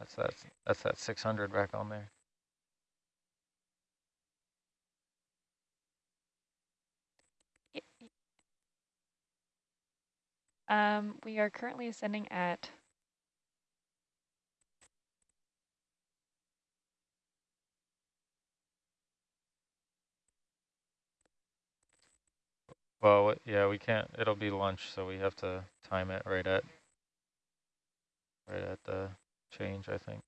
That's that, that's that 600 back on there. Um, we are currently ascending at Well, yeah, we can't, it'll be lunch, so we have to time it right at, right at the change, I think.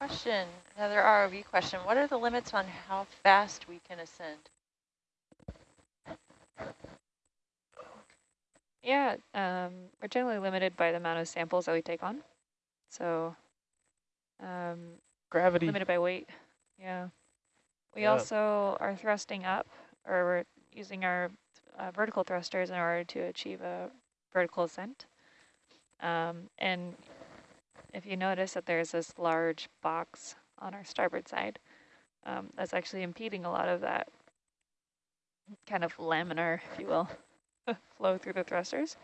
Question, another ROV question. What are the limits on how fast we can ascend? Yeah, um, we're generally limited by the amount of samples that we take on. So um, Gravity. limited by weight. Yeah. We Yeah. also are thrusting up, or we're using our uh, vertical thrusters in order to achieve a vertical ascent. Um, and if you notice that there's this large box on our starboard side, um, that's actually impeding a lot of that kind of laminar, if you will, flow through the thrusters.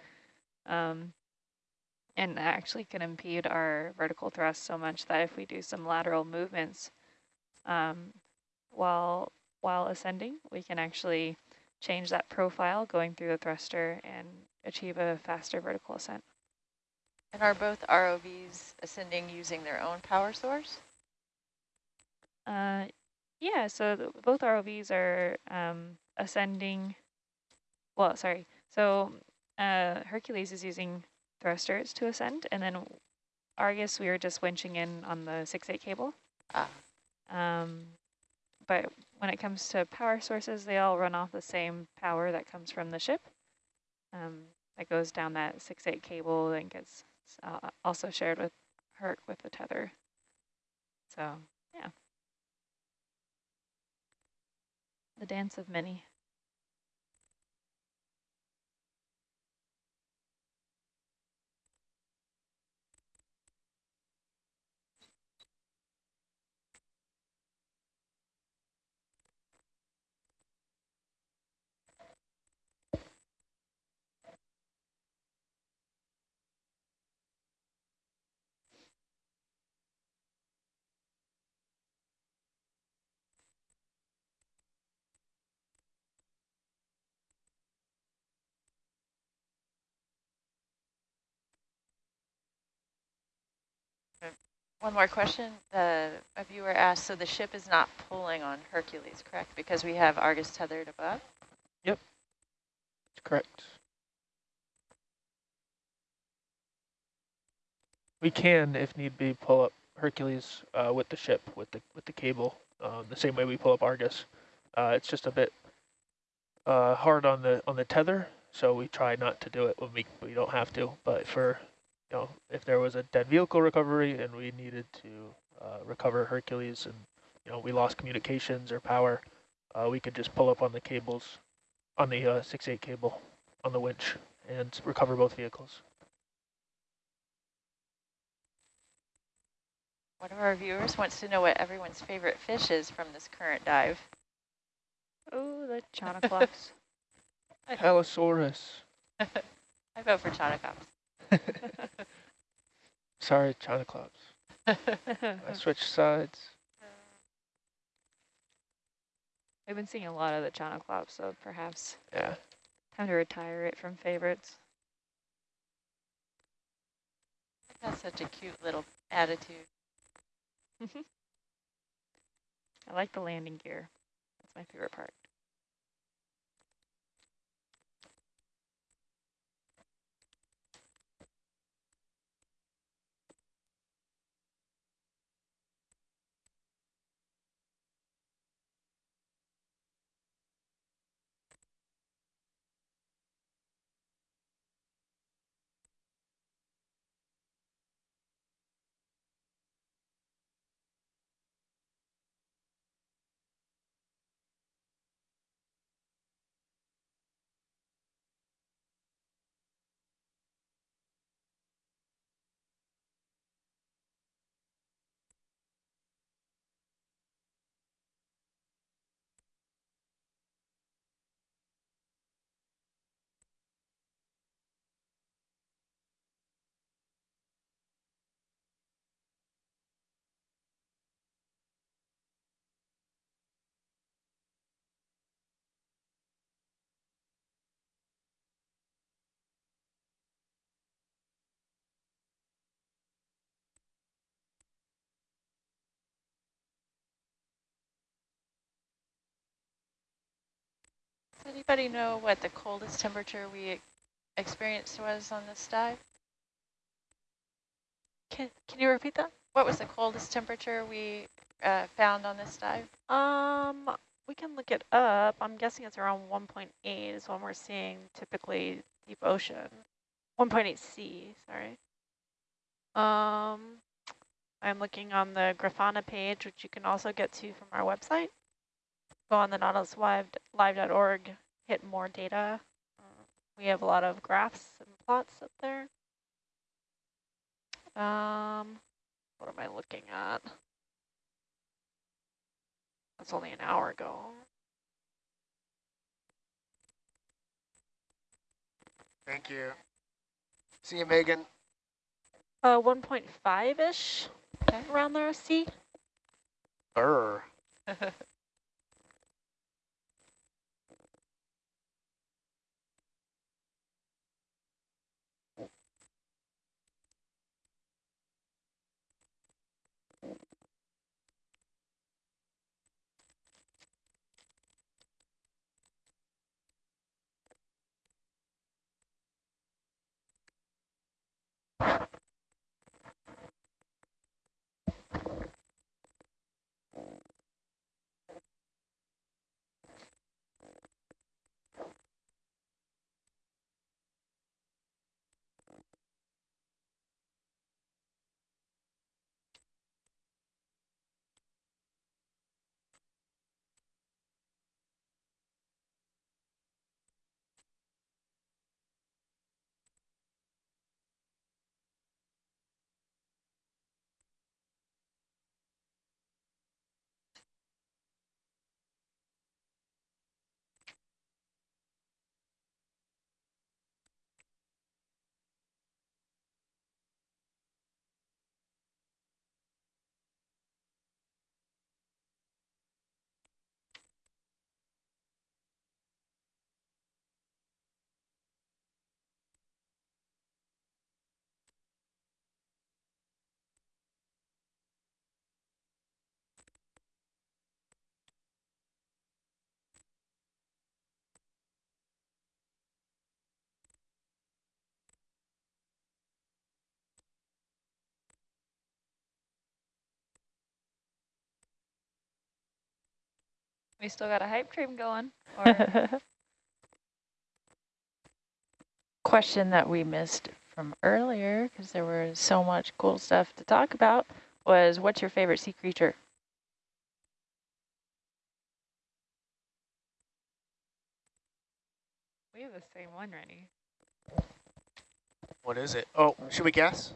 Um, and actually can impede our vertical thrust so much that if we do some lateral movements um, while while ascending, we can actually change that profile going through the thruster and achieve a faster vertical ascent. And are both ROVs ascending using their own power source? Uh, yeah, so th both ROVs are um, ascending, well, sorry, so uh, Hercules is using thrusters to ascend, and then Argus, we were just winching in on the 6-8 cable. Ah. Um, but when it comes to power sources, they all run off the same power that comes from the ship. Um, that goes down that 6-8 cable and gets uh, also shared with Herc with the tether. So, yeah. The dance of many. One more question. The, a viewer asked, so the ship is not pulling on Hercules, correct? Because we have Argus tethered above? Yep. Correct. We can, if need be, pull up Hercules uh, with the ship, with the with the cable, uh, the same way we pull up Argus. Uh, it's just a bit uh, hard on the on the tether, so we try not to do it when we we don't have to. But for know, if there was a dead vehicle recovery and we needed to uh, recover Hercules, and you know we lost communications or power, uh, we could just pull up on the cables, on the uh, 6-8 cable, on the winch, and recover both vehicles. One of our viewers wants to know what everyone's favorite fish is from this current dive. Oh, the Chaunacops. Allosaurus. I vote for Chaunacops. Sorry, Chaunacops. I switched sides. We've been seeing a lot of the Chaunacops, so perhaps Yeah. time to retire it from favorites. That's such a cute little attitude. I like the landing gear. That's my favorite part. Anybody know what the coldest temperature we experienced was on this dive? Can, can you repeat that? What was the coldest temperature we uh, found on this dive? Um, we can look it up. I'm guessing it's around 1.8 is what we're seeing typically deep ocean. 1.8 C, sorry. Um, I'm looking on the Grafana page, which you can also get to from our website. Go on the nautiluslive.org, hit more data. Uh, we have a lot of graphs and plots up there. Um, what am I looking at? That's only an hour ago. Thank you. See you, Megan. Uh, 1.5-ish around there, C. Burr. We still got a hype train going. Or Question that we missed from earlier, because there was so much cool stuff to talk about, was what's your favorite sea creature? we have the same one, Rennie. What is it? Oh, should we guess?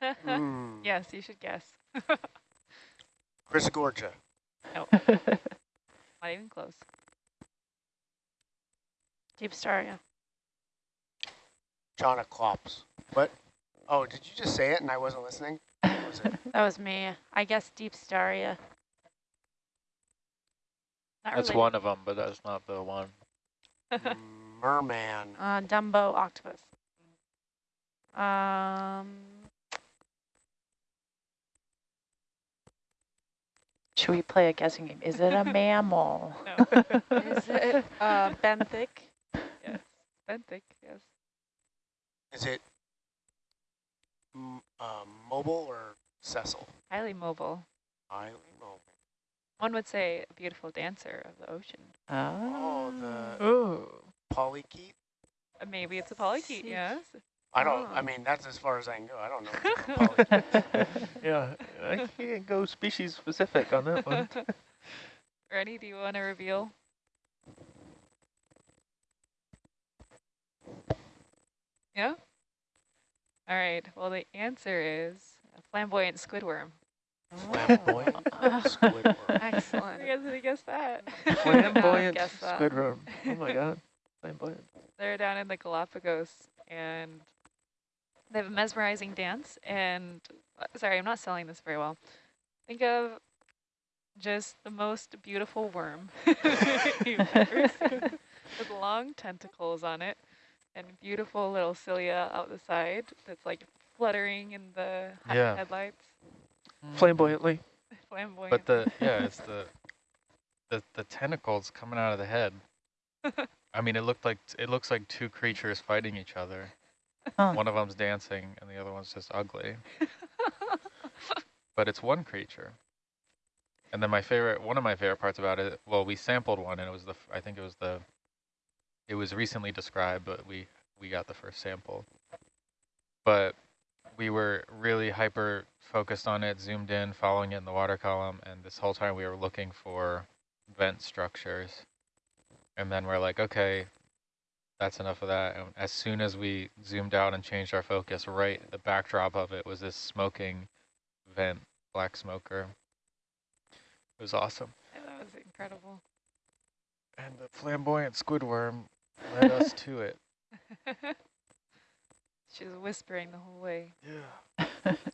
Hmm. yes, you should guess. Chrysogorgia. no, not even close. Deep star, yeah. Chaunacops. What? Oh, did you just say it and I wasn't listening? Was? That was me. I guess Deepstaria. Not That's related. one of them, but that's not the one. Merman. Uh, Dumbo octopus. Um, Should we play a guessing game? Is it a mammal? No. is it uh, benthic? yes. Benthic, yes. Is it m- uh, mobile or sessile? Highly mobile. Highly mobile. One would say a beautiful dancer of the ocean. Oh, the Ooh. polychaete? Uh, Maybe it's a polychaete, yes. I don't, Oh. I mean, that's as far as I can go. I don't know. if it's a polychaete. Yeah, I can't go species specific on that one. Rennie, do you want to reveal? Yeah? All right. Well, the answer is a flamboyant squidworm. Flamboyant Squidward. Excellent. You guys did guess that? Flamboyant Guess that. squidworm. Oh my god. Flamboyant. They're down in the Galapagos, and they have a mesmerizing dance. And uh, sorry, I'm not selling this very well. Think of just the most beautiful worm you've ever seen, with long tentacles on it, and beautiful little cilia out the side that's like fluttering in the he- Yeah. headlights. Flamboyantly. Flamboyant. But the yeah, it's the the the tentacles coming out of the head. I mean, it looked like it looks like two creatures fighting each other. Huh. One of them's dancing, and the other one's just ugly. but it's one creature. And then my favorite, one of my favorite parts about it, well, we sampled one, and it was the, I think it was the, it was recently described, but we we got the first sample. But we were really hyper focused on it, zoomed in, following it in the water column, and this whole time we were looking for vent structures. And then we're like, okay, that's enough of that. And as soon as we zoomed out and changed our focus, right, the backdrop of it was this smoking vent, black smoker. It was awesome. that was incredible. And the flamboyant squidworm led us to it. she was whispering the whole way. Yeah.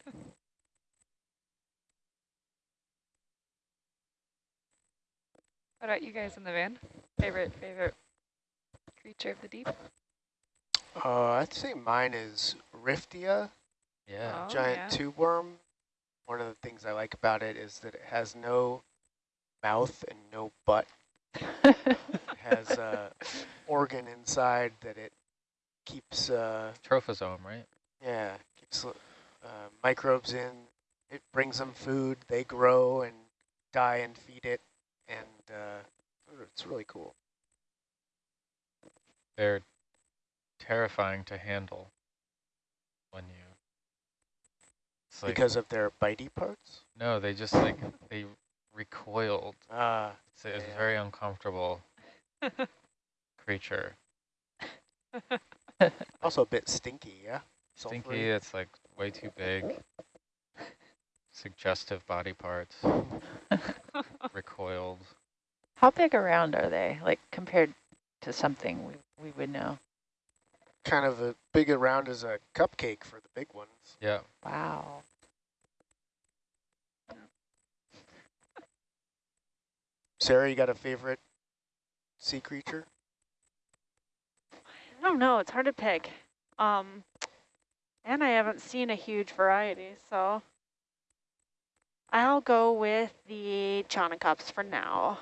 What about you guys in the van? Favorite, favorite creature of the deep? Uh, I'd say mine is Riftia, Yeah. Oh, giant yeah. tube worm. One of the things I like about it is that it has no mouth and no butt. It has a organ inside that it keeps, uh, Trophosome, right? yeah, keeps uh, microbes in. It brings them food. They grow and die and feed it, and uh, it's really cool. They're terrifying to handle when you. It's like, because of their bitey parts. no, they just like, they recoiled. Ah, It's, it's a very uncomfortable creature. also a bit stinky, yeah. Stinky, Sulfury. it's like way too big. Suggestive body parts. recoiled. How big around are they, like compared to something we, we would know? kind of a big around as a cupcake for the big ones. Yeah. Wow. Sarah, you got a favorite sea creature? I don't know. It's hard to pick. Um, and I haven't seen a huge variety, so I'll go with the Chaunacops for now.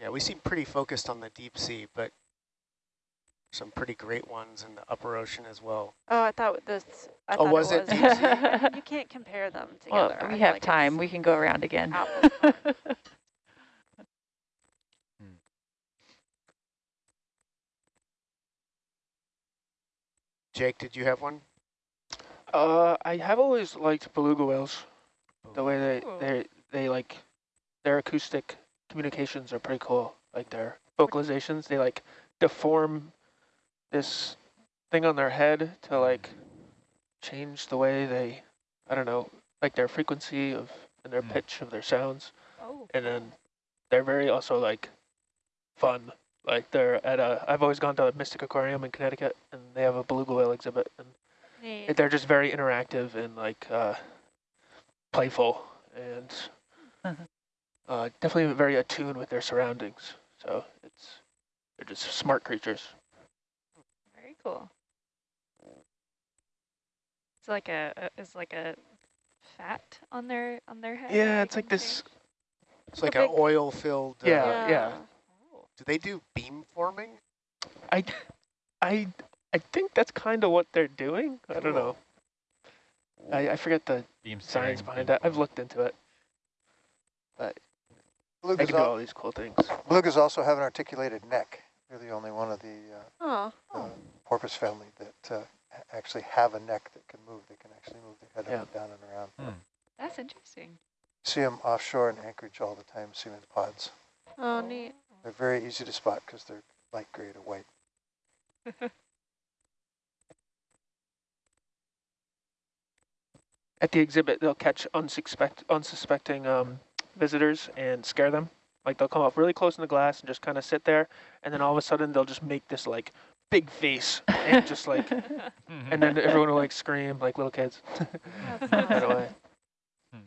Yeah, we seem pretty focused on the deep sea, but some pretty great ones in the upper ocean as well. Oh, I thought this. I Oh, thought was it it was. sea? you can't compare them Well, together. I we feel have like time. We can go around again. apples. Jake, did you have one? Uh, I have always liked beluga whales. The way they they they like their acoustic communications are pretty cool. Like their vocalizations, they like deform this thing on their head to like change the way they, I don't know, like their frequency of and their Mm. pitch of their sounds. Oh, And then they're very also like fun. Like they're at a, I've always gone to a Mystic Aquarium in Connecticut, and they have a beluga whale exhibit, and Neat. they're just very interactive and like uh, playful and. Uh, definitely very attuned with their surroundings. So it's they're just smart creatures. very cool. It's like a, a it's like a fat on their on their head. Yeah, it's like this. change? It's like an oil-filled. Uh, Yeah. yeah. Oh. Do they do beam forming? I, I, I think that's kind of what they're doing. I don't know. I, I forget the Beam science behind beam that. I've looked into it. They Belugas, can do all these cool things. belugas also have an articulated neck. They're the only one of the uh, porpoise family that uh, actually have a neck that can move. They can actually move their head Yeah. up and down and around. Hmm. That's interesting. See them offshore in Anchorage all the time, see them in pods. oh, neat. They're very easy to spot because they're light gray to white. At the exhibit, they'll catch unsuspect, unsuspecting um, visitors and scare them. Like they'll come up really close in the glass and just kind of sit there, and then all of a sudden they'll just make this like big face and just like, mm-hmm. and then everyone will like scream like little kids That's right awesome. away. Hmm.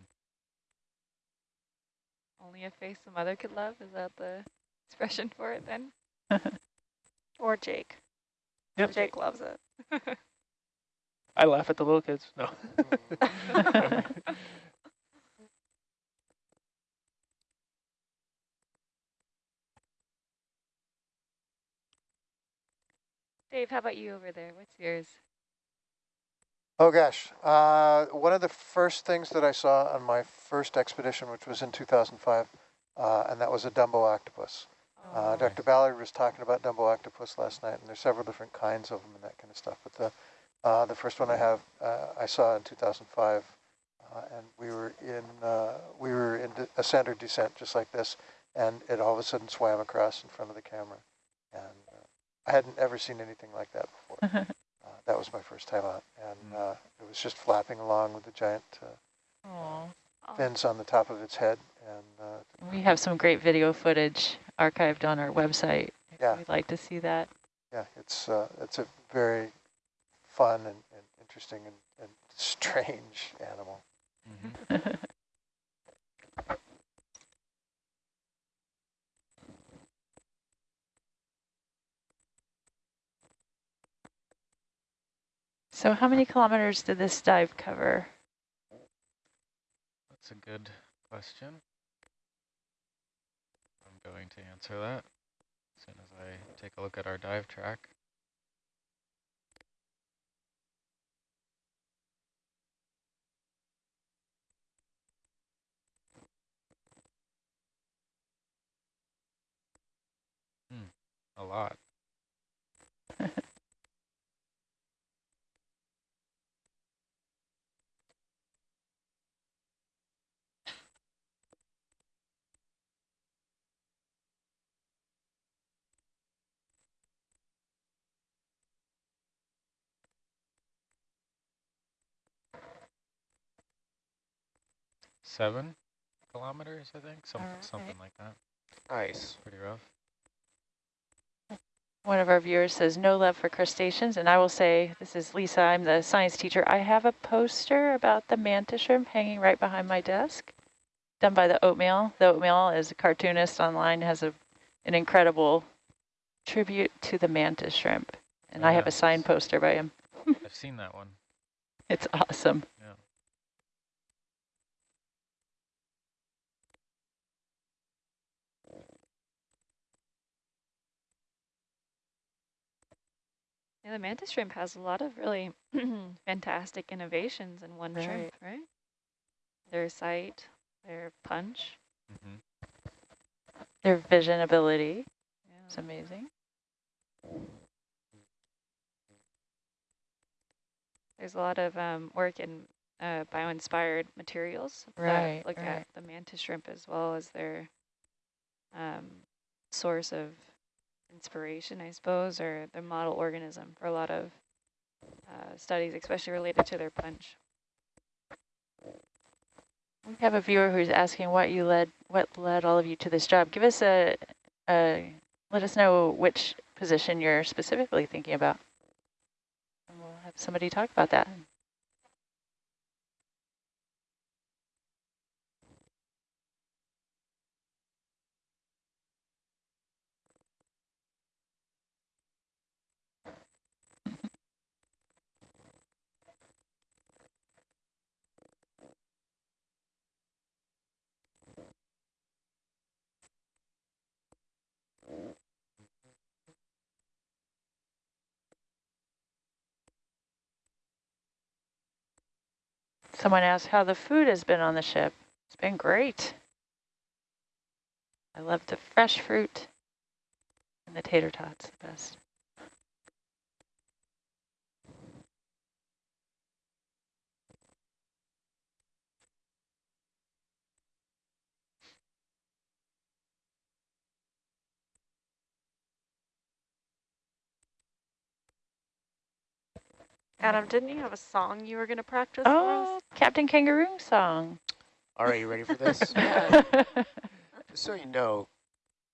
Only a face a mother could love. Is that the expression for it then? Or Jake. Yep. Jake loves it. I laugh at the little kids. No. Dave, how about you over there? What's yours? Oh gosh, uh, one of the first things that I saw on my first expedition, which was in 2005, uh, and that was a Dumbo octopus. Uh, Oh, Dr. Ballard was talking about Dumbo octopus last night, and there's several different kinds of them and that kind of stuff. But the uh, the first one I have uh, I saw in 2005, uh, and we were in uh, we were in ascent or descent just like this, and it all of a sudden swam across in front of the camera, and uh, I hadn't ever seen anything like that before. Uh, that was my first time out, and Mm. uh, it was just flapping along with the giant uh, Aw. Fins on the top of its head, and uh, We have some great video footage archived on our website. if Yeah. We'd like to see that. yeah, it's uh, it's a very fun and, and interesting and, and strange animal. Mhm. So how many kilometers did this dive cover? That's a good question. I'm going to answer that as soon as I take a look at our dive track. Hmm, a lot. Seven kilometers, I think, some, Alright. something like that. Nice. Pretty rough. One of our viewers says, no love for crustaceans. And I will say, this is Lisa, I'm the science teacher. I have a poster about the mantis shrimp hanging right behind my desk, done by the Oatmeal. The Oatmeal is a cartoonist online, has a, an incredible tribute to the mantis shrimp. And I have Yeah. a signed poster by him. I've seen that one. It's awesome. Yeah. Yeah, the mantis shrimp has a lot of really fantastic innovations in one shrimp, right? Their sight, their punch. hmm Their vision ability is Yeah. amazing. There's a lot of um, work in uh, bio-inspired materials Right, that look right. at the mantis shrimp as well as their um, source of inspiration, I suppose, or the model organism for a lot of uh, studies, especially related to their punch. We have a viewer who's asking what you led, what led all of you to this job. Give us a, a let us know which position you're specifically thinking about. And we'll have somebody talk about that. Someone asked how the food has been on the ship. It's been great. I love the fresh fruit and the tater tots, the best. Adam, didn't you have a song you were going to practice for Oh, us? Captain Kangaroo song. All right, you ready for this? Just so you know,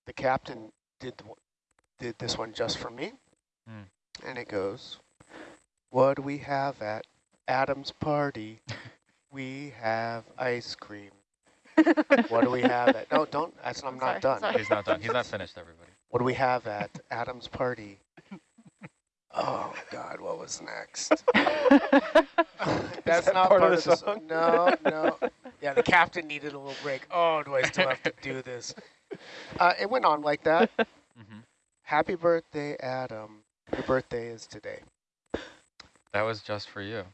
the captain did did this one just for me, Hmm. and it goes, "What do we have at Adam's party? we have ice cream. What do we have at? No, don't. That's I'm, I'm not sorry, done. sorry. He's not done. He's not finished, everybody. What do we have at Adam's party? Oh God, what was next? That's that not part part, of of the the song? song. No, no. Yeah, the captain needed a little break. Oh, do I still have to do this? Uh, it went on like that. Mm -hmm. Happy birthday, Adam. Your birthday is today. That was just for you.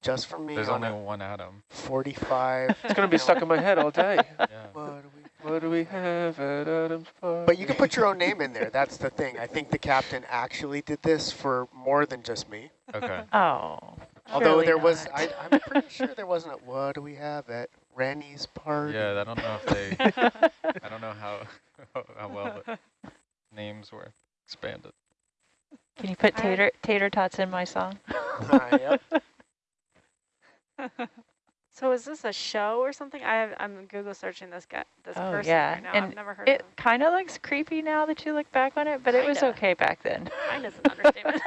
Just for me There's on only one Adam. 45. It's going to be stuck in my head all day. Yeah. What do we- What do we have at Adams Park? But you can put your own name in there. That's the thing. I think the captain actually did this for more than just me. Okay. Oh. Although surely there was, not. I, I'm pretty sure there wasn't a, what do we have at Rennie's party? Yeah, I don't know if they, I don't know how, how well the names were expanded. Can you put tater tater tots in my song? Uh, yep. So is this a show or something? I have, I'm Google searching this guy, this Oh, person yeah, right now. and I've never heard It of him. kind of looks creepy now that you look back on it, but it was okay back then. Kind is an understatement.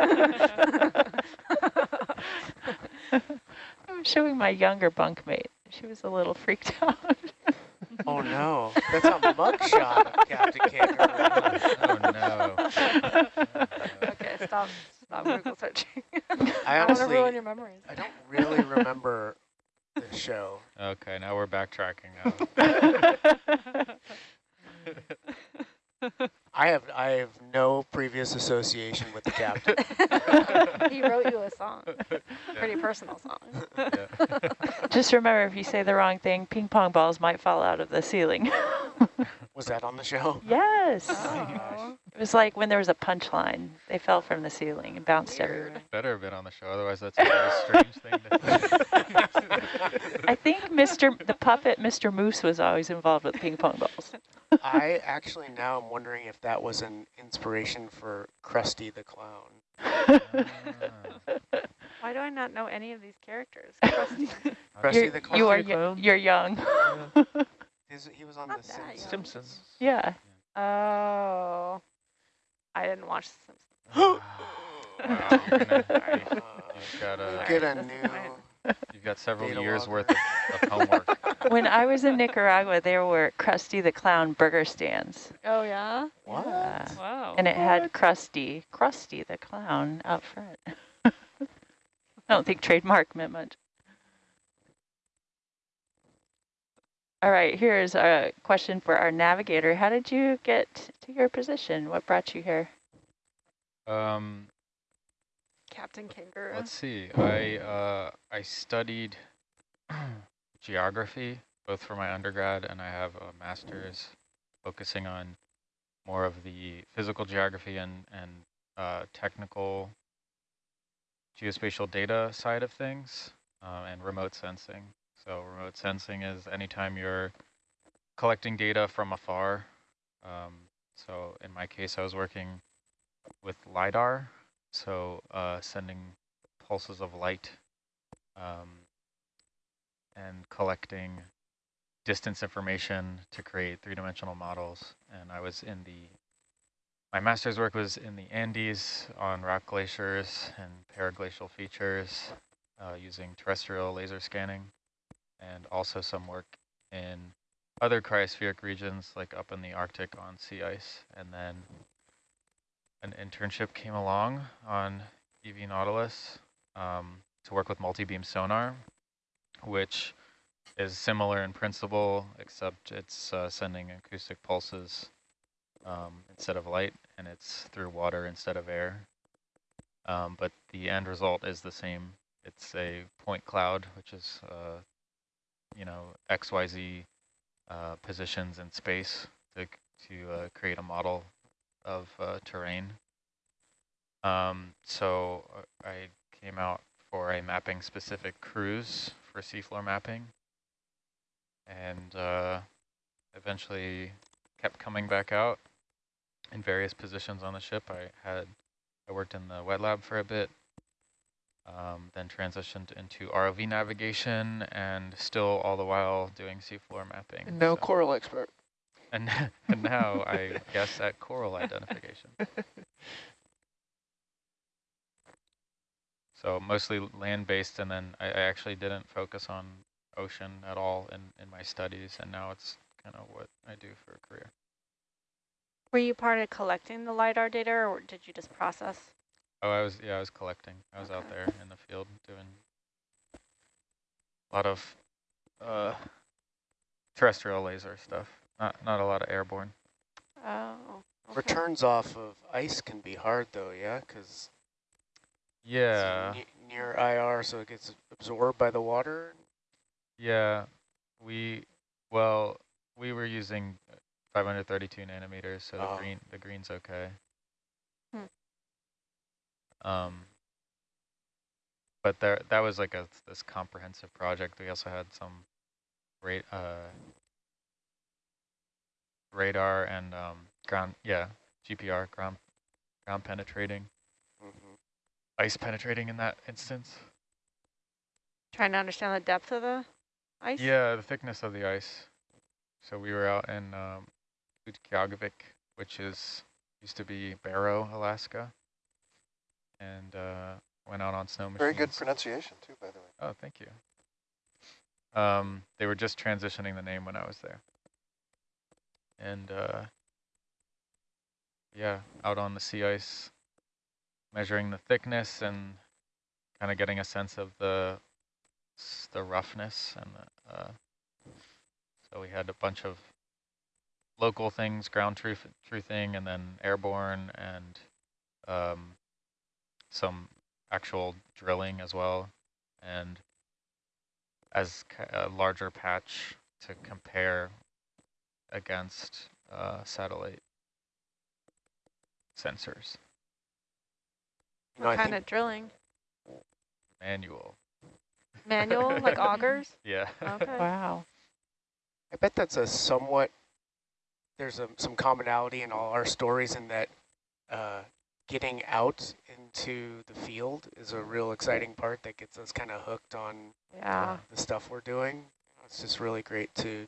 I'm showing my younger bunkmate. She was a little freaked out. Oh no, that's a mugshot of Captain Kangaroo. Oh, no. okay, stop, stop Google searching. I I want to honestly, ruin your memories. I don't really remember the show. Okay, now we're backtracking. Now. I have I have no previous association with the captain. he wrote you a song, pretty personal song. Yeah. Just remember, if you say the wrong thing, ping pong balls might fall out of the ceiling. Was that on the show? yes. Oh. oh it was like when there was a punchline. They fell from the ceiling and bounced everywhere. Better have been on the show, otherwise that's a very strange thing to I think Mr. the puppet, Mr. Moose, was always involved with ping pong balls. I actually now am wondering if that was an inspiration for Krusty the Clown. Ah, Why do I not know any of these characters? Krusty. Krusty You're, the you are Clown. Clown? you're young. His, he was on Not The. Simpsons. Simpsons. yeah. Oh, I didn't watch The Simpsons. wow, you're gonna- Sorry. Uh, you've got, a, get a new. Fine. you've got several Data years logger. worth of, of homework. When I was in Nicaragua, there were Krusty the Clown burger stands. Oh yeah. What? Yeah. Wow. And it had Krusty, Krusty the Clown out front. I don't think trademark meant much. All right, here's a question for our navigator. How did you get to your position? What brought you here? Um, Captain Kangaroo. let's see. I uh, I studied geography both for my undergrad and I have a master's focusing on more of the physical geography and and uh, technical geospatial data side of things uh, and remote sensing. So remote sensing is anytime you're collecting data from afar. Um, so in my case, I was working with LiDAR, so uh, sending pulses of light um, and collecting distance information to create three-dimensional models. And I was in the, my master's work was in the Andes on rock glaciers and paraglacial features uh, using terrestrial laser scanning and also some work in other cryospheric regions like up in the Arctic on sea ice. And then an internship came along on EV Nautilus um, to work with multi-beam sonar, which is similar in principle, except it's uh, sending acoustic pulses um, instead of light, and it's through water instead of air. Um, but the end result is the same. It's a point cloud, which is, uh, you know, XYZ uh, positions in space to, to uh, create a model of uh, terrain. Um, so uh, I came out for a mapping specific cruise for seafloor mapping and uh, eventually kept coming back out in various positions on the ship. I had I worked in the wet lab for a bit, um, then transitioned into ROV navigation and still all the while doing seafloor mapping. And now so- coral expert. And, and now I guess at coral identification. So mostly land-based, and then I, I actually didn't focus on ocean at all in, in my studies, and now it's kind of what I do for a career. Were you part of collecting the LiDAR data or did you just process? Oh, I was, yeah, I was collecting. I was out there in the field doing a lot of uh, terrestrial laser stuff, not, not a lot of airborne. Oh, Okay. Returns off of ice can be hard though, yeah, because Yeah, near IR, so it gets absorbed by the water. yeah. We, well, we were using 532 nanometers, so the Oh. green, the green's okay. Hmm. Um, but there, that was like a this comprehensive project. We also had some great uh, radar and um, ground, yeah, GPR, ground, ground penetrating, Mm-hmm. ice penetrating in that instance. Trying to understand the depth of the ice? Yeah, the thickness of the ice. So we were out in um, Utqiagvik, which is used to be Barrow, Alaska, and uh, went out on snow machines. Very good pronunciation too, by the way. Oh, thank you. Um, they were just transitioning the name when I was there. And uh, yeah, out on the sea ice, measuring the thickness and kind of getting a sense of the the roughness and the, uh, so we had a bunch of local things, ground truth truthing, and then airborne and um, some actual drilling as well, and as a larger patch to compare against uh, satellite sensors. You know, I What kind of drilling? Manual. Manual, like augers? Yeah. Okay. Wow. I bet that's a somewhat, there's a, some commonality in all our stories in that uh, getting out into the field is a real exciting part that gets us kind of hooked on Yeah. the stuff we're doing. It's just really great to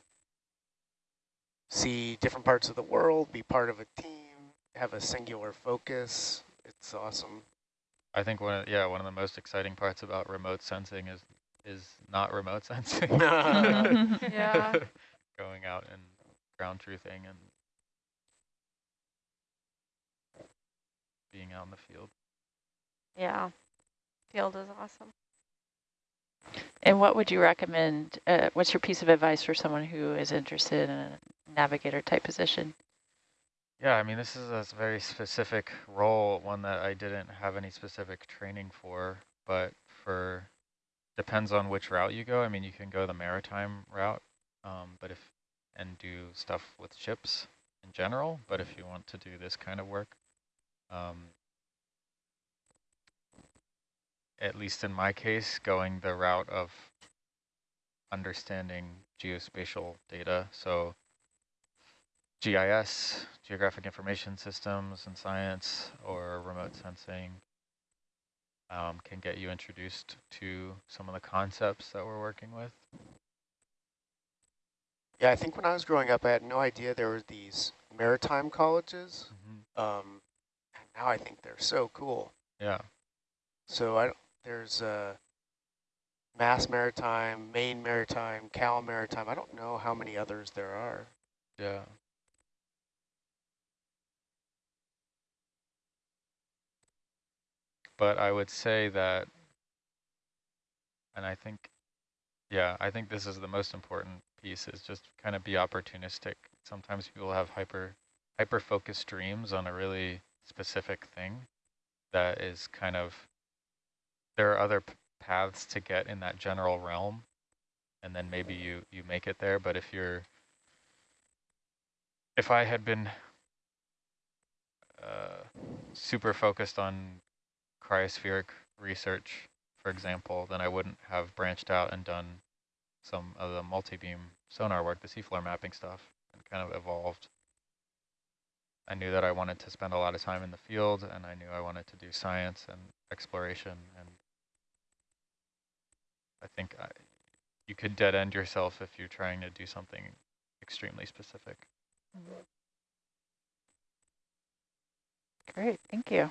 see different parts of the world, be part of a team, have a singular focus. It's awesome. I think one of, yeah, one of the most exciting parts about remote sensing is is not remote sensing. Yeah. Going out and ground truthing and being out in the field. Yeah. Field is awesome. And what would you recommend? Uh, what's your piece of advice for someone who is interested in a navigator type position? Yeah, I mean, this is a very specific role, one that I didn't have any specific training for, but for, depends on which route you go. I mean, you can go the maritime route, um, but if, and do stuff with ships in general, but if you want to do this kind of work, um, at least in my case, going the route of understanding geospatial data. So GIS, Geographic Information Systems and Science, or remote sensing um, can get you introduced to some of the concepts that we're working with. Yeah, I think when I was growing up, I had no idea there were these maritime colleges. Mm-hmm. Um, and now I think they're so cool. Yeah, So I there's uh, Mass Maritime, Maine Maritime, Cal Maritime. I don't know how many others there are. yeah. But I would say that, and I think, yeah, I think this is the most important piece is just kind of be opportunistic. Sometimes people have hyper, hyper focused dreams on a really specific thing that is kind of, there are other paths to get in that general realm. And then maybe you, you make it there. But if you're, if I had been uh, super focused on cryospheric research, for example, then I wouldn't have branched out and done some of the multi-beam sonar work, the seafloor mapping stuff, and kind of evolved. I knew that I wanted to spend a lot of time in the field, and I knew I wanted to do science and exploration, I think I, you could dead end yourself if you're trying to do something extremely specific. Great, thank you.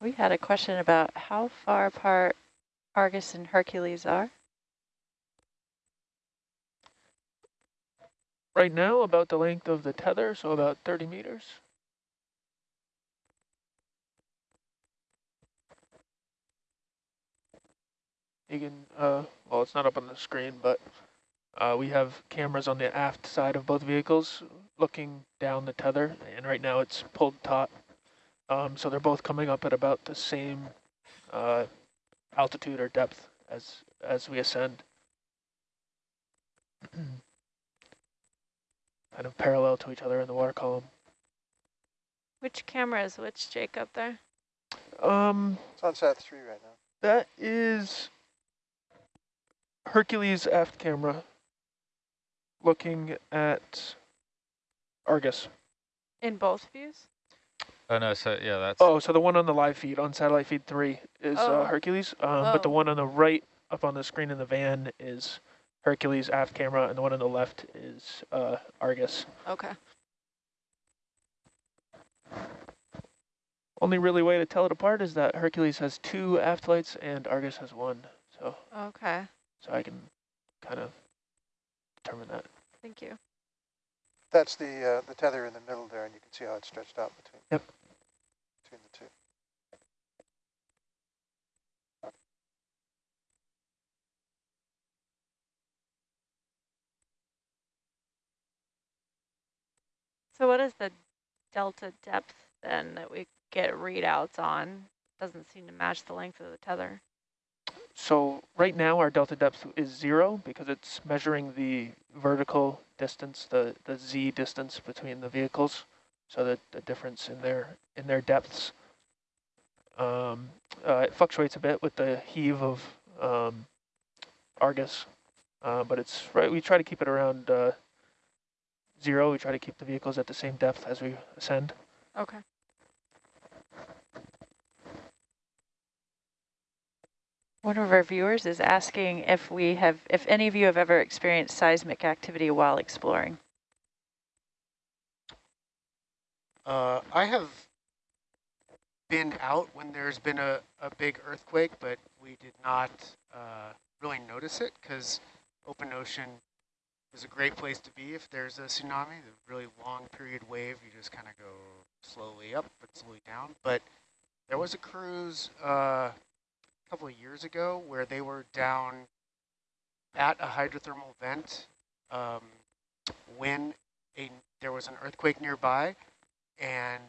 We had a question about how far apart Argus and Hercules are. Right now, about the length of the tether, so about 30 meters. You can, uh, well, it's not up on the screen, but uh, we have cameras on the aft side of both vehicles looking down the tether, and right now it's pulled taut. Um, so they're both coming up at about the same uh, altitude or depth as as we ascend. kind of parallel to each other in the water column. Which camera is which, Jake, up there? Um, It's on sat three right now. that is Hercules aft camera looking at Argus. In both views? Oh no, so yeah, that's Oh, so the one on the live feed on satellite feed three is Oh. uh, Hercules, um, but the Oh. one on the right up on the screen in the van is Hercules aft camera, and the one on the left is uh, Argus. Okay. Only really way to tell it apart is that Hercules has two aft lights and Argus has one. So, Okay. so I can kind of determine that. Thank you. That's the uh, the tether in the middle there, and you can see how it's stretched out between Yep. Between the two. So what is the delta depth then that we get readouts on? Doesn't seem to match the length of the tether. So right now our delta depth is zero because it's measuring the vertical distance, the, the z distance between the vehicles. So that the difference in their in their depths. Um, uh, it fluctuates a bit with the heave of um, Argus, uh, but it's right. We try to keep it around uh, zero. We try to keep the vehicles at the same depth as we ascend. Okay. One of our viewers is asking if we have, if any of you have ever experienced seismic activity while exploring. Uh, I have been out when there's been a, a big earthquake, but we did not uh, really notice it because open ocean is a great place to be if there's a tsunami. The really long period wave, you just kind of go slowly up but slowly down. But there was a cruise uh, a couple of years ago where they were down at a hydrothermal vent um, when a, there was an earthquake nearby and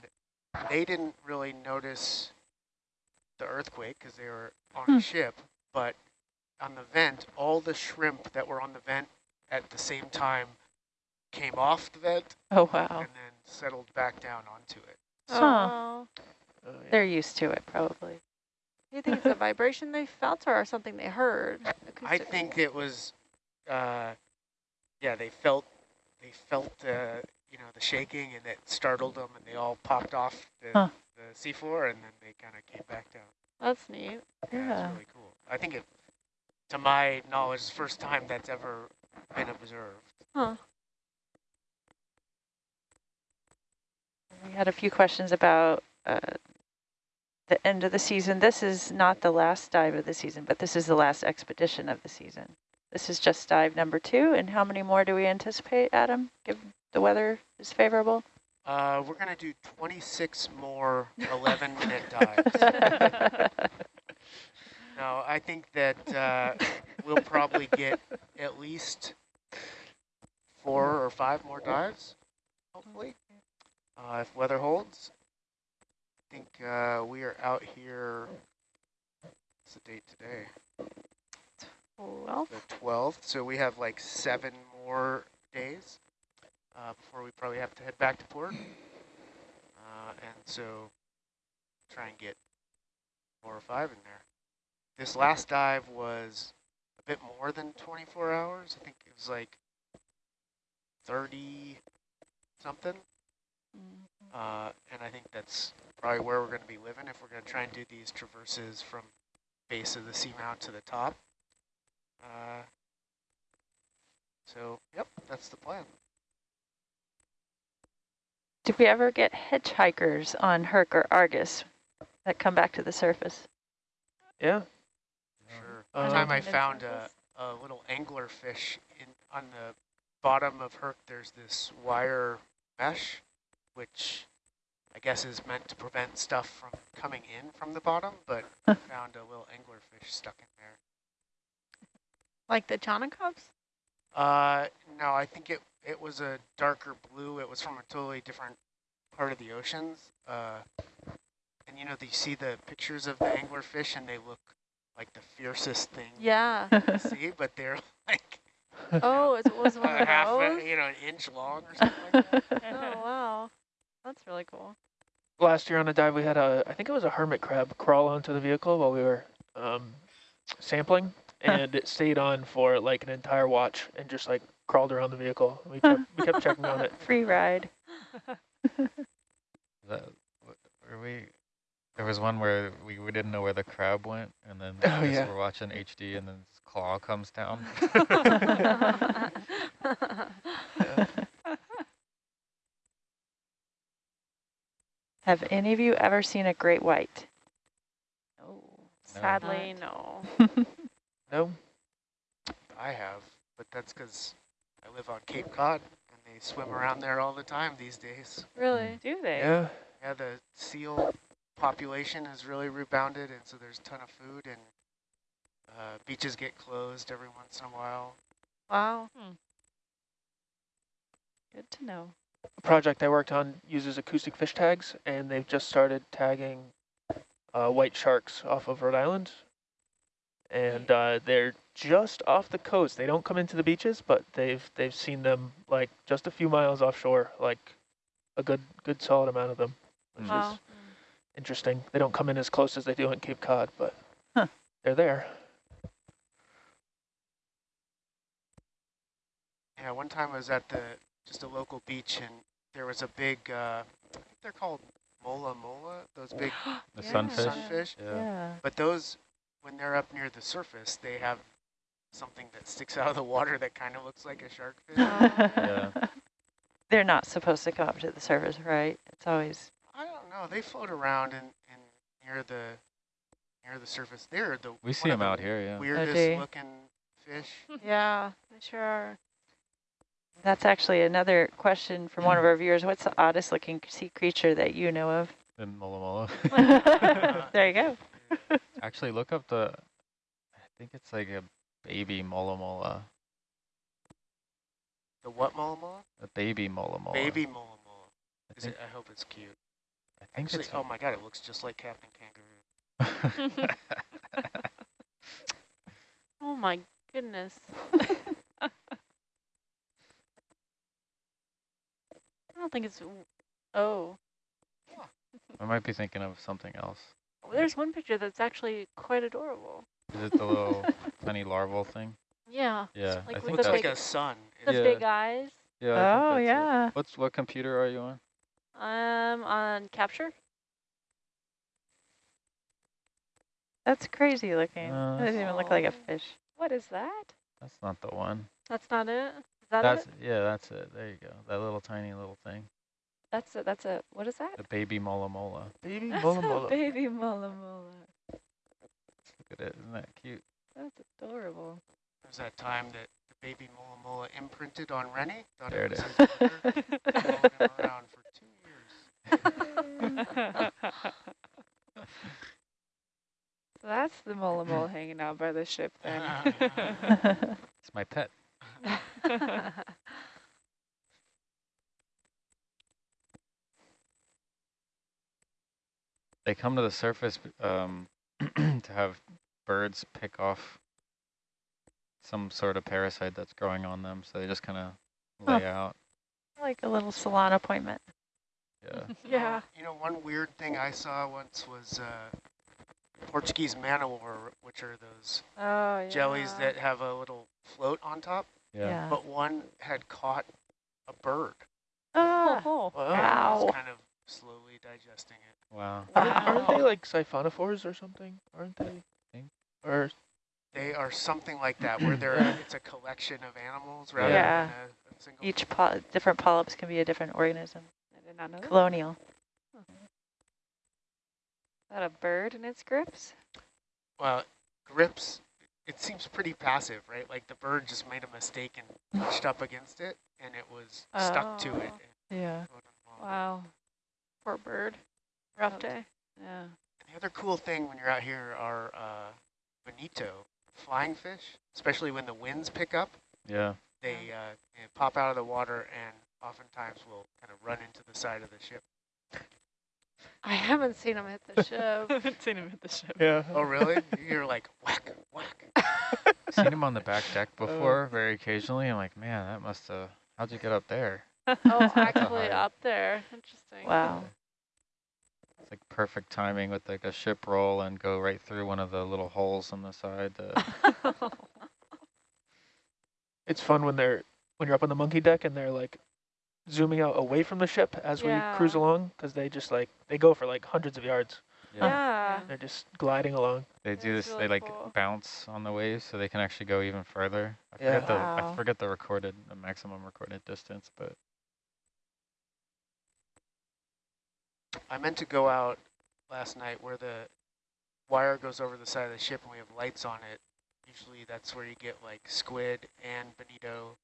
they didn't really notice the earthquake because they were on Hmm. a ship, but on the vent, all the shrimp that were on the vent at the same time came off the vent Oh, wow. and then settled back down onto it. Huh. Oh. Uh, yeah. They're used to it, probably. Do you think it's a vibration they felt or something they heard? I think it was, uh, yeah, they felt, they felt, uh, you know, the shaking and it startled them and they all popped off the, Huh. the seafloor and then they kind of came back down. That's neat. Yeah, Yeah. it's really cool. I think it, to my knowledge, the first time that's ever been observed. Huh. We had a few questions about uh, the end of the season. This is not the last dive of the season, but this is the last expedition of the season. This is just dive number two. And how many more do we anticipate, Adam, if the weather is favorable? Uh, we're gonna do 26 more 11 minute dives. No, I think that uh, we'll probably get at least four or five more dives, hopefully, uh, if weather holds. I think uh, we are out here. What's the date today? Well, The 12th. So we have like seven more days uh, before we probably have to head back to port. Uh, and so try and get four or five in there. This last dive was a bit more than 24 hours. I think it was like 30 something. Uh, and I think that's probably where we're going to be living if we're going to try and do these traverses from base of the seamount to the top. Uh, so, yep, that's the plan. Did we ever get hitchhikers on Herc or Argus? that come back to the surface. Yeah. Sure. Um, One time I found a, a little angler fish in on the bottom of Herc. There's this wire mesh, which I guess is meant to prevent stuff from coming in from the bottom, but I found a little angler fish stuck in there. Like the Chaunacops? Uh, no, I think it it was a darker blue. It was from a totally different part of the oceans. Uh, and you know, you see the pictures of the anglerfish, and they look like the fiercest thing Yeah. you see, but they're like Oh, it was one of half, those? a, you know, an inch long or something like that. Oh, wow. That's really cool. Last year on a dive, we had a, I think it was a hermit crab crawl onto the vehicle while we were um, sampling, Huh. And it stayed on for like an entire watch and just like crawled around the vehicle. We kept, we kept checking on it. Free ride. That, were we, there was one where we, we didn't know where the crab went, and then Oh, yeah. we're watching HD, and then his claw comes down. Have any of you ever seen a great white? Oh, Sadly, no. No? I have, but that's because I live on Cape Cod, and they swim around there all the time these days. Really? do they? Yeah. Yeah, the seal population has really rebounded, and so there's a ton of food, and uh, beaches get closed every once in a while. Wow. Good to know. A project I worked on uses acoustic fish tags, and they've just started tagging uh, white sharks off of Rhode Island. And uh, they're just off the coast. They don't come into the beaches, but they've they've seen them like just a few miles offshore, like a good good solid amount of them, which Wow. is interesting. They don't come in as close as they do in Cape Cod, but Huh. they're there. Yeah, one time I was at the just a local beach, and there was a big, uh, I think they're called mola mola, those big The Yeah. sunfish. sunfish. Yeah. Yeah. But those, when they're up near the surface, they have something that sticks out of the water that kind of looks like a shark fish. Yeah. They're not supposed to come up to the surface, right? It's always, I don't know. They float around and, and near the near the surface. They're the We see them the out here, yeah. Oh, weirdest they? looking fish. Yeah, they sure are. that's actually another question from one of our viewers. What's the oddest looking sea creature that you know of? In Mola Mola. there you go. Uh, Actually, look up the, I think it's like a baby Mola Mola. The what mola mola? A baby Mola Mola. Baby mola mola. I Is think, it? I hope it's cute. I think Actually, it's. oh my god, it looks just like Captain Kangaroo. Oh my goodness. I don't think it's. Oh, I might be thinking of something else. There's one picture that's actually quite adorable. Is it the little tiny larval thing? Yeah. Yeah, like I with think looks that's. like a sun. The Yeah. big eyes. Yeah, oh, that's it. yeah. What's what computer are you on? Um, on capture. That's crazy looking. Uh, it doesn't even look like a fish. What is that? That's not the one. That's not it. Is that That's it? yeah, that's it. There you go. That little tiny little thing. That's a, that's a, what is that? A baby Mola Mola. Baby That's mola mola. baby mola mola. Look at it. Isn't that cute? That's adorable. There's that time that the baby mola mola imprinted on Rennie. Thought There it was is. his mother. Followed him around for two years. So that's the mola mola hanging out by the ship then. It's my pet. They come to the surface um, to have birds pick off some sort of parasite that's growing on them. So they just kind of Huh. lay out. like a little salon appointment. Yeah. yeah. You know, one weird thing I saw once was uh, Portuguese manowar, which are those Oh, yeah. jellies that have a little float on top. Yeah. But one had caught a bird. Ah, Oh, Wow. and Wow. was kind of slowly digesting it. Wow. Aren't, aren't they like siphonophores or something? Aren't they? Think. Or They are something like that, where they're Yeah. it's a collection of animals rather Yeah. than a, a single. Each po different polyps can be a different organism. I did not know that. Colonial. that a bird in its grips? Well, grips, it seems pretty passive, right? Like the bird just made a mistake and pushed up against it, and it was stuck to it. Oh. Yeah. and floated along. Wow. Poor bird. Rough Oh. day. Yeah. The other cool thing when you're out here are uh, bonito, flying fish, especially when the winds pick up. Yeah. They, uh, they pop out of the water and oftentimes will kind of run into the side of the ship. I haven't seen him hit the ship. haven't seen him at the ship. Yeah. Oh, really? You're like whack, whack. Seen him on the back deck before, very occasionally. I'm like, man, that must have. How'd you get up there? oh, actually up there. Interesting. Wow. It's like perfect timing with like a ship roll and go right through one of the little holes on the side. To, It's fun when they're when you're up on the monkey deck and they're like zooming out away from the ship as we cruise along because they just like they go for like hundreds of yards. Yeah. They're just gliding along. They do That's this. really they like cool. bounce on the waves, so they can actually go even further. I Yeah. forget the Wow. I forget the recorded, the maximum recorded distance, but I meant to go out last night where the wire goes over the side of the ship and we have lights on it. Usually that's where you get like squid and bonito.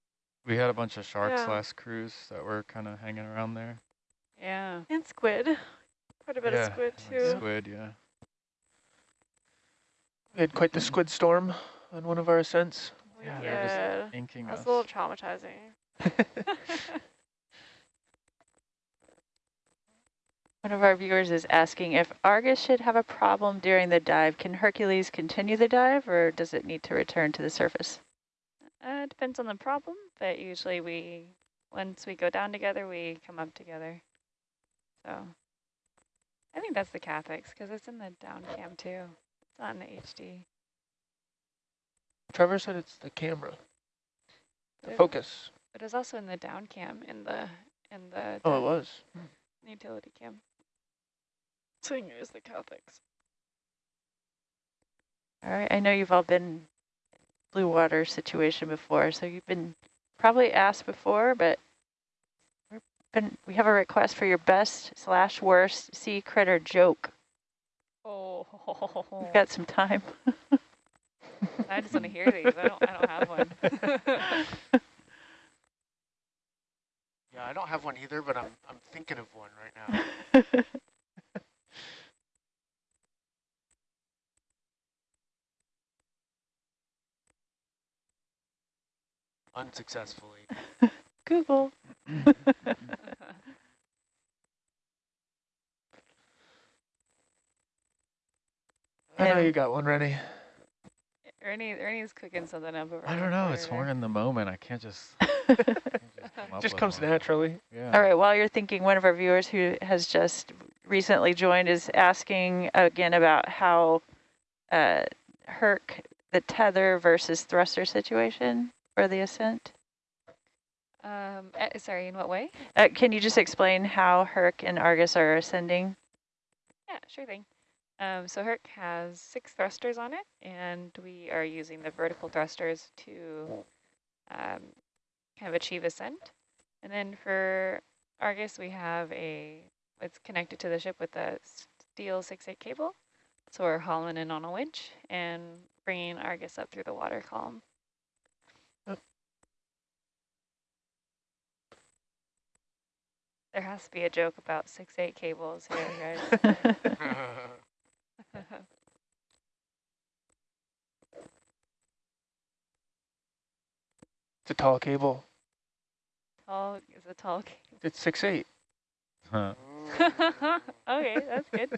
we had a bunch of sharks Yeah. last cruise that were kind of hanging around there. yeah. And squid. Quite a bit Yeah, of squid like too. Squid, yeah. We had quite the squid storm on one of our ascents. We Yeah, they're just did. Inking That's us. a little traumatizing. One of our viewers is asking if Argus should have a problem during the dive. Can Hercules continue the dive or does it need to return to the surface? Uh, it depends on the problem, but usually we, once we go down together, we come up together. So I think that's the Cathx because it's in the down cam too. It's not in the HD. Trevor said it's the camera, the But- focus. But it's also in the down cam in the in the Oh, it down- was. utility cam. So you can use the Cathx. All right, I know you've all been blue water situation before, so you've been probably asked before, but we're been, we have a request for your best slash worst sea critter joke. Oh, We've got some time. I just want to hear these. I don't. I don't have one. Yeah, I don't have one either, but I'm I'm thinking of one right now. Unsuccessfully. Google. I know you got one, Rennie. Ernie, Ernie's cooking something up over. I don't know. It's corner more in the moment. I can't just. can't just come Just comes one. naturally. Yeah. All right, while you're thinking, one of our viewers who has just recently joined is asking again about how uh, Herc, the tether versus thruster situation for the ascent. Um, eh, sorry, in what way? Uh, can you just explain how Herc and Argus are ascending? Yeah, sure thing. Um, so Herc has six thrusters on it, and we are using the vertical thrusters to um, kind of achieve ascent. And then for Argus, we have a, it's connected to the ship with a steel 6-8 cable. So we're hauling in on a winch and bringing Argus up through the water column. There has to be a joke about 6-8 cables here, guys. It's a tall cable. tall is a tall cable. It's six eight. Huh. okay, that's good.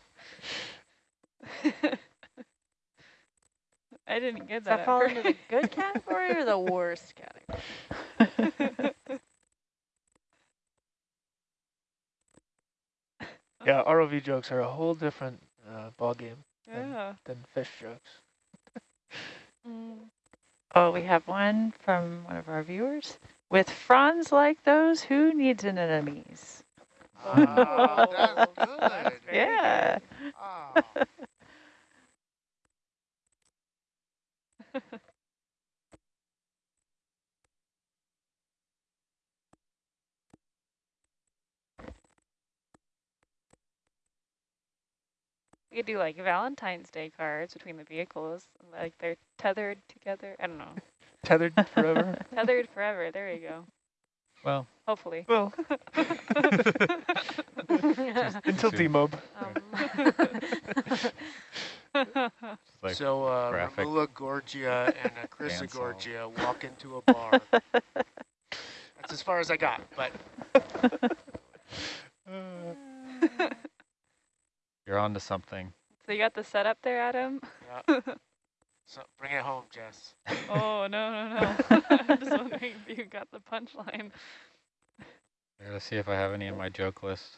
I didn't get Does that. that fall into the good category or the worst category? Yeah, ROV jokes are a whole different uh, ball game yeah. than fish jokes. Mm. Oh, we have one from one of our viewers. With fronds like those, who needs anemones? Ah, that's That's good. Yeah. good. Ah. We could do like Valentine's Day cards between the vehicles, like they're tethered together. I don't know. Tethered forever. Tethered forever. There you go. Well, Hopefully. well, until demob. Um, like so uh, graphic Ramula Gorgia and a Chrysa. Gorgia walk into a bar. That's as far as I got, but you're on to something. so you got the setup there, Adam? yeah. So bring it home, Jess. Oh, no, no, no. I'm just wondering if you got the punchline. I gotta see if I have any in my joke list.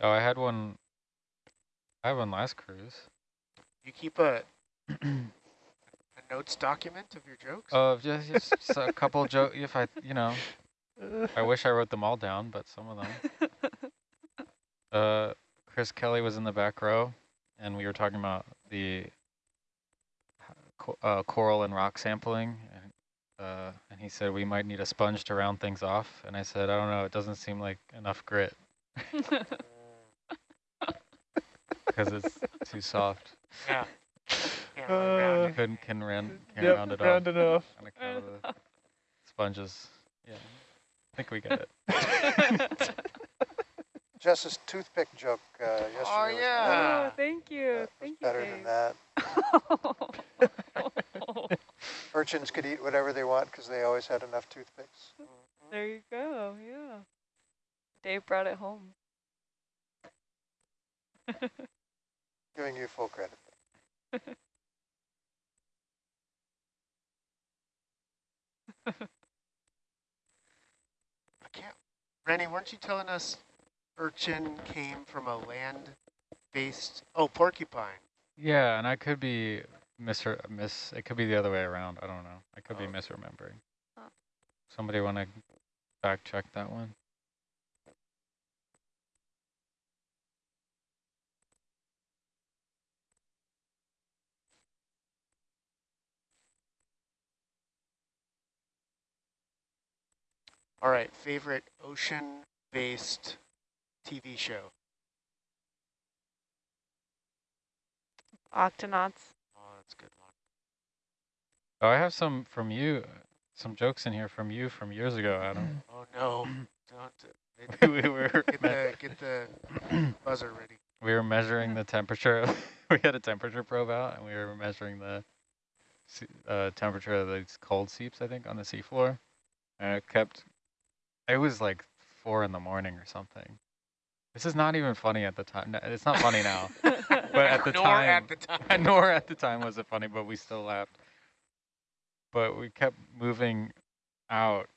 Oh, I had one. I had one last cruise. You keep a a notes document of your jokes. Of just, just a couple joke. If I, you know, I wish I wrote them all down, but some of them. Uh, Chris Kelly was in the back row, and we were talking about the uh, coral and rock sampling, and, uh, and he said we might need a sponge to round things off, and I said I don't know, it doesn't seem like enough grit because it's too soft. yeah. Can't really round Uh, it. Couldn't can round can't Yep, round it round off. enough. Kinda the sponges. Yeah, I think we get it. Jess's toothpick joke uh, yesterday Oh, yeah. better, oh, thank you. was Thank you, better than that. Dave. Urchins could eat whatever they want because they always had enough toothpicks. there you go. Yeah. Dave brought it home. Giving you full credit. I can't. Rennie, weren't you telling us urchin came from a land-based? Oh, porcupine. Yeah, and I could be mis miss. It could be the other way around. I don't know. I could be Oh. misremembering. Oh. Somebody want to fact check that one? All right, favorite ocean-based TV show. Octonauts. Oh, that's a good one. Oh, I have some from you. Some jokes in here from you from years ago, Adam. Oh no, don't. we were Get the get the buzzer ready. we were measuring the temperature. we had a temperature probe out, and we were measuring the uh, temperature of these cold seeps. I think on the seafloor, and it kept. It was like four in the morning or something. This is not even funny at the time. It's not funny now, but at the Nor time, at the time. nor at the time was it funny, but we still laughed. But we kept moving out,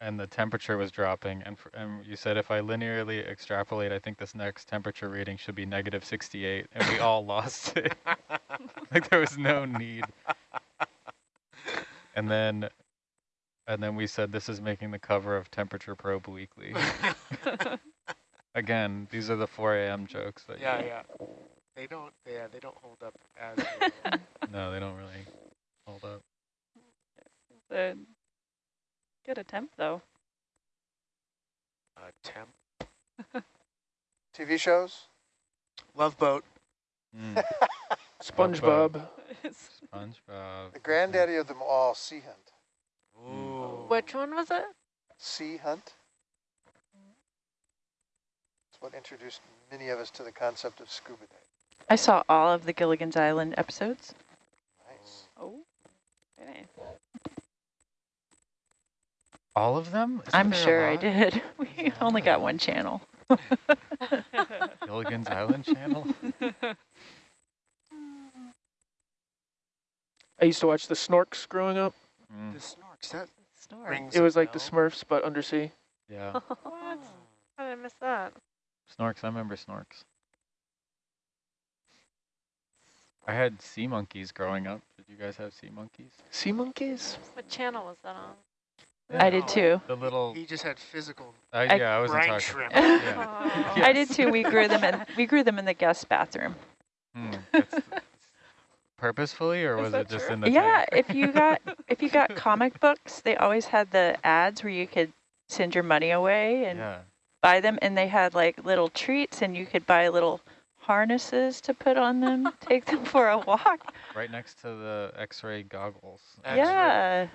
and the temperature was dropping. And, f and you said if I linearly extrapolate, I think this next temperature reading should be negative 68, and we all lost it. like there was no need. And then, and then we said this is making the cover of Temperature Probe Weekly. Again, these are the 4 a.m. jokes. That you- yeah, yeah. They don't. Yeah, they don't hold up as. well. No, they don't really hold up. The good attempt, though. temp. TV shows? Love boat. Mm, SpongeBob. SpongeBob. The granddaddy of them all, Sea Hunt. Ooh. Which one was it? Sea Hunt? It's what introduced many of us to the concept of scuba diving. I saw all of the Gilligan's Island episodes. Nice. Oh, very nice. All of them? Isn't I'm sure I did. We only got one channel. Gilligan's Island channel? I used to watch the Snorks growing up. Mm, The snorks. That Snore. rings. It was like the. Smurfs, but undersea. yeah. What? How did I miss that? Snorks, I remember Snorks. I had sea monkeys growing up. Did you guys have sea monkeys? Sea monkeys? What channel was that on? I did too. The little, He just had physical uh, I- yeah, I wasn't brine talking. shrimp. Yeah. Oh. I did too. We grew them in we grew them in the guest bathroom. Hmm, that's- purposefully, or Is was it just true? in the Yeah, tank? if you got if you got comic books, they always had the ads where you could send your money away and Yeah. buy them. And they had like little treats and you could buy little harnesses to put on them, take them for a walk. Right next to the X-ray goggles. X-ray. Yeah.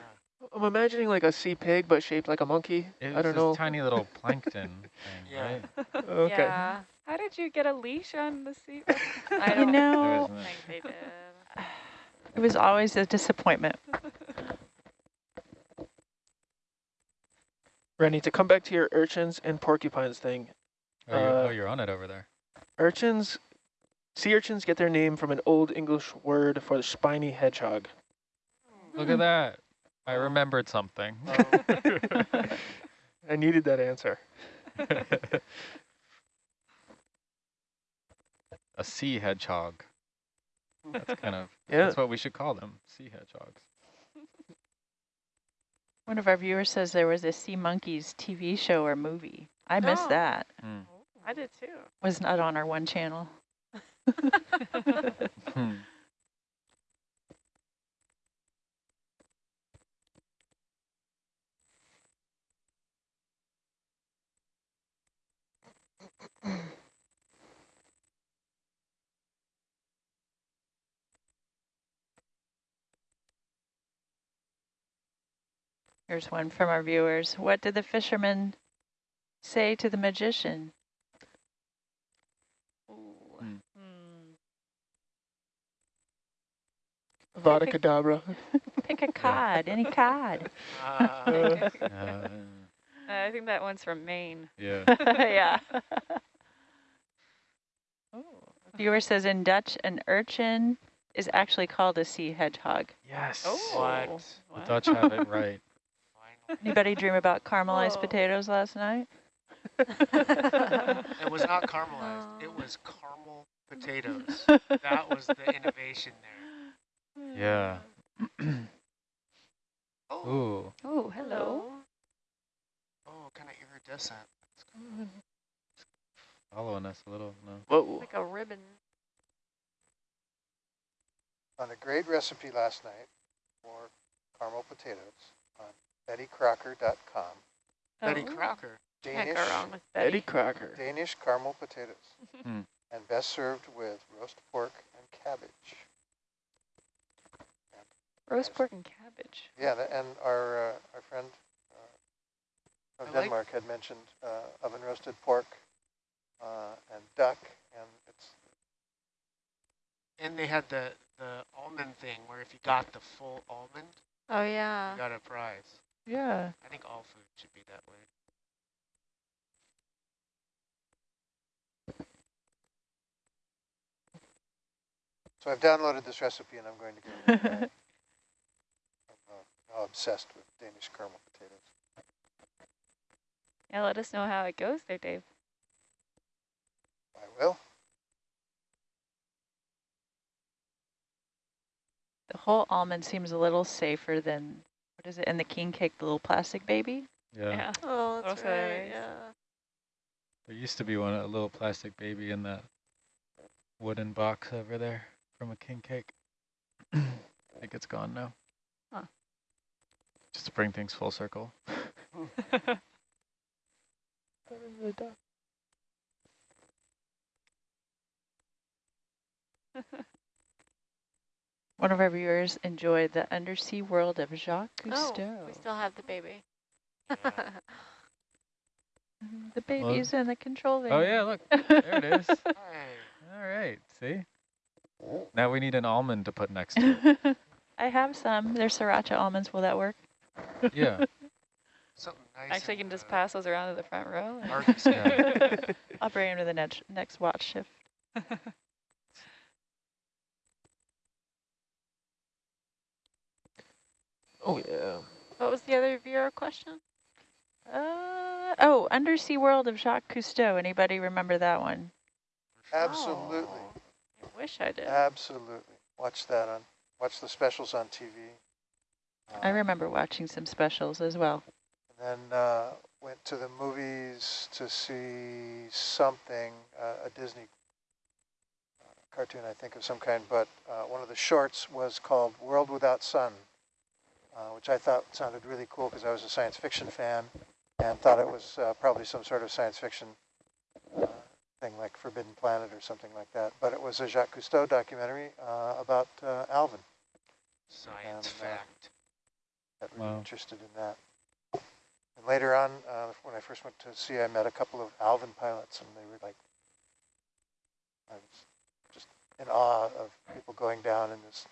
I'm imagining like a sea pig, but shaped like a monkey. It I don't this know. tiny little plankton thing, Yeah. right? Okay. Yeah. How did you get a leash on the seat? I don't There know, isn't it? think they did. It was always a disappointment. Rennie, to come back to your urchins and porcupines thing, Oh, you're, Uh, oh, you're on it over there. urchins, sea urchins get their name from an old English word for the spiny hedgehog. Look at that. I remembered something. I needed that answer. A sea hedgehog. That's kind of, Yeah. that's what we should call them, sea hedgehogs. One of our viewers says there was a Sea Monkeys TV show or movie. I missed Oh. that. Hmm. I did too. Was not on our one channel. Here's one from our viewers. What did the fisherman say to the magician? Ooh. Hmm. Hmm. Vada Kedavra. Pick a cod, any cod. Uh, Uh, I think that one's from Maine. yeah. yeah. Viewer says in Dutch, an urchin is actually called a sea hedgehog. Yes. What? The Dutch have it right. Finally. Anybody dream about caramelized Whoa. potatoes last night? It was not caramelized. It Oh. was caramel potatoes. That was the innovation there. Yeah. Oh, Ooh. Oh, hello. oh, kind of iridescent. Following us a little. No. Whoa. Like a ribbon. On a great recipe last night for caramel potatoes on bettycrocker.com. Betty Oh. Crocker. Can't Danish, go wrong with Eddie Betty. Crocker. Danish caramel potatoes. Hmm. And best served with roast pork and cabbage. And Roast pork and cabbage. Yeah, and our, uh, our friend uh, I from like- Denmark had mentioned uh, oven roasted pork uh, and duck, and it's And they had the, the almond thing where if you got the full almond, Oh yeah. you got a prize. Yeah. I think all food should be that way. So I've downloaded this recipe and I'm going to go. I'm uh, now obsessed with Danish caramel potatoes. Yeah, let us know how it goes there, Dave. I will. The whole almond seems a little safer than, what is it, in the king cake, the little plastic baby? Yeah. Oh, that's Also right. Yeah. There used to be one, a little plastic baby in that wooden box over there from a king cake. I think it's gone now. Huh. Just to bring things full circle. One of our viewers enjoyed the undersea world of Jacques Cousteau. Oh, Cousteau. we still have the baby. Mhm, the baby's in the control Oh yeah, look, there it is. All right, see? Now we need an almond to put next to it. I have some. They're sriracha almonds. Will that work? Yeah. something nice. Actually, you can just uh, pass those around to the front row. Yeah. I'll bring them to the next next watch shift. Oh, yeah. What was the other viewer question? Uh, oh, Undersea World of Jacques Cousteau. Anybody remember that one? Absolutely. Oh, I wish I did. Absolutely. Watch that on, watch the specials on TV. I remember watching some specials as well. And then uh, went to the movies to see something, uh, a Disney uh, cartoon, I think, of some kind. But uh, one of the shorts was called World Without Sun, uh, which I thought sounded really cool because I was a science fiction fan. and thought it was uh, probably some sort of science fiction uh, thing like Forbidden Planet or something like that. But it was a Jacques Cousteau documentary uh, about uh, Alvin. Science And, uh, fact. Got really Wow. interested in that. And later on, uh, when I first went to sea, I met a couple of Alvin pilots, and they were like, I was just in awe of people going down in this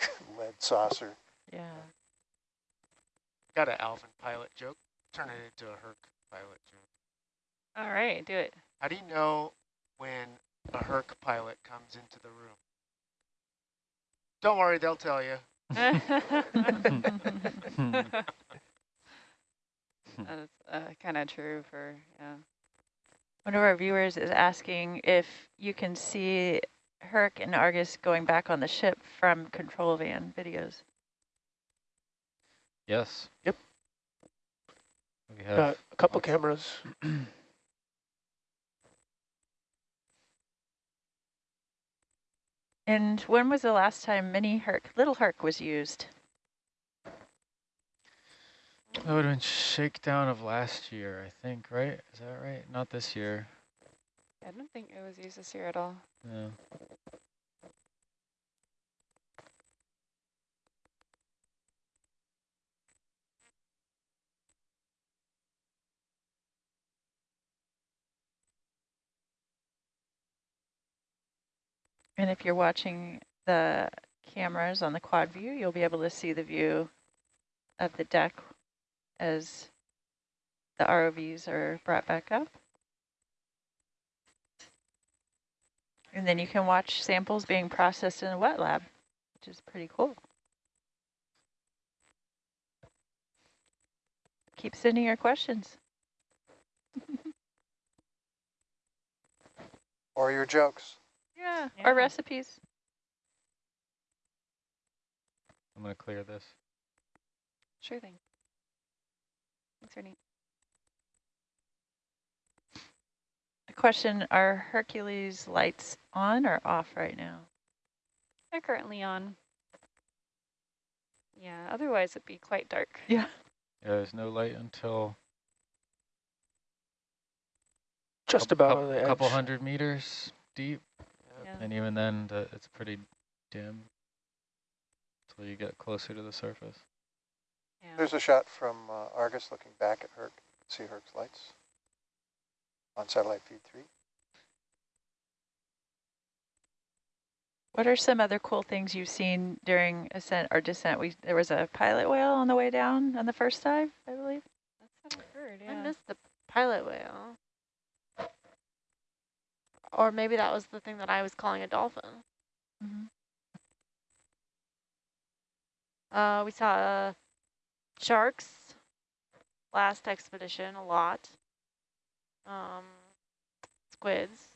lead saucer. Yeah. Got an Alvin pilot joke. Turn it into a Herc pilot joke. All right, do it. How do you know when a Herc pilot comes into the room? Don't worry, they'll tell you. That's uh, kind of true for, yeah. One of our viewers is asking if you can see Herc and Argus going back on the ship from control van videos. Yes. Yep. We Got have a couple lots- cameras. And when was the last time mini Herc, little Herc was used? That would have been shakedown of last year, I think, right? Is that right? Not this year. I don't think it was used this year at all. Yeah. And if you're watching the cameras on the quad view, you'll be able to see the view of the deck as the ROVs are brought back up. And then you can watch samples being processed in a wet lab, which is pretty cool. Keep sending your questions. Or your jokes. Yeah, Yeah. or recipes. I'm going to clear this. Sure thing. Thanks, Ernie. A question, are Hercules lights on or off right now? They're currently on. Yeah, otherwise it'd be quite dark. Yeah. Yeah, there's no light until Just coup- about coup- on couple hundred meters deep. Yeah. And even then, the, it's pretty dim until you get closer to the surface. Yeah. There's a shot from uh, Argus looking back at Herc. See Herc's lights on satellite feed three. What are some other cool things you've seen during ascent or descent? We There was a pilot whale on the way down on the first dive, I believe. That's what I heard, I missed the pilot whale. Or maybe that was the thing that I was calling a dolphin. Mhm. Uh, we saw uh, sharks last expedition a lot. Um, squids.